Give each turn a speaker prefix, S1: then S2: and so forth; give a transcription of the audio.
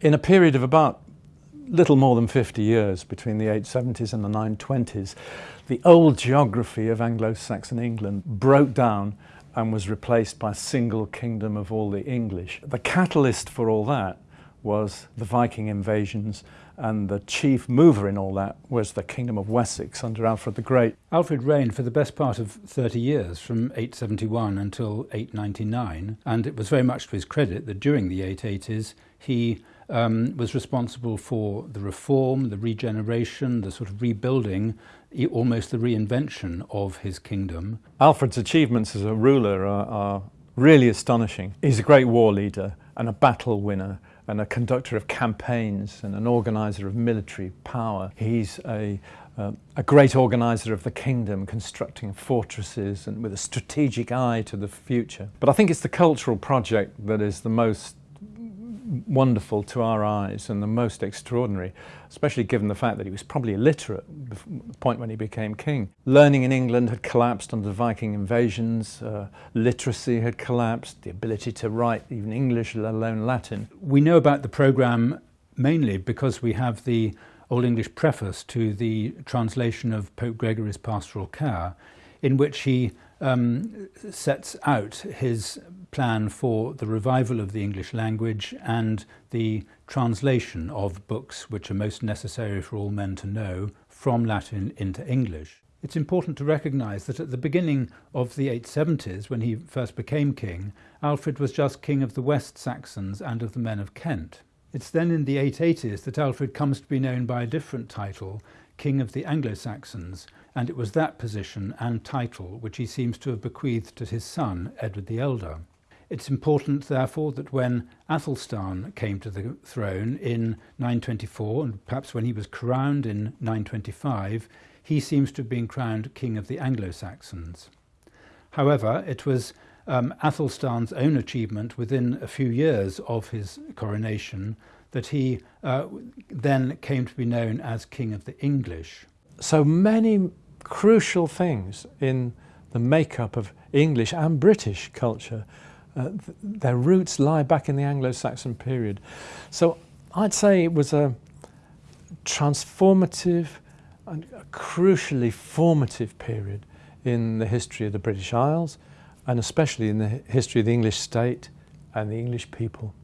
S1: In a period of about little more than 50 years between the 870s and the 920s, the old geography of Anglo-Saxon England broke down and was replaced by a single kingdom of all the English. The catalyst for all that was the Viking invasions and the chief mover in all that was the Kingdom of Wessex under Alfred the Great.
S2: Alfred reigned for the best part of 30 years, from 871 until 899, and it was very much to his credit that during the 880s he um, was responsible for the reform, the regeneration, the sort of rebuilding, almost the reinvention of his kingdom.
S1: Alfred's achievements as a ruler are, are really astonishing. He's a great war leader and a battle winner and a conductor of campaigns and an organiser of military power. He's a, uh, a great organiser of the kingdom, constructing fortresses and with a strategic eye to the future. But I think it's the cultural project that is the most wonderful to our eyes and the most extraordinary, especially given the fact that he was probably illiterate at the point when he became king. Learning in England had collapsed under the Viking invasions, uh, literacy had collapsed, the ability to write even English, let alone Latin.
S2: We know about the programme mainly because we have the Old English preface to the translation of Pope Gregory's Pastoral Care, in which he um, sets out his plan for the revival of the English language and the translation of books which are most necessary for all men to know from Latin into English. It's important to recognise that at the beginning of the 870s, when he first became king, Alfred was just king of the West Saxons and of the men of Kent. It's then in the 880s that Alfred comes to be known by a different title, King of the Anglo-Saxons, and it was that position and title which he seems to have bequeathed to his son, Edward the Elder. It's important, therefore, that when Athelstan came to the throne in 924, and perhaps when he was crowned in 925, he seems to have been crowned King of the Anglo-Saxons. However, it was um, Athelstan's own achievement within a few years of his coronation that he uh, then came to be known as King of the English.
S1: So many crucial things in the makeup of English and British culture uh, th their roots lie back in the Anglo-Saxon period. So I'd say it was a transformative and a crucially formative period in the history of the British Isles and especially in the history of the English state and the English people.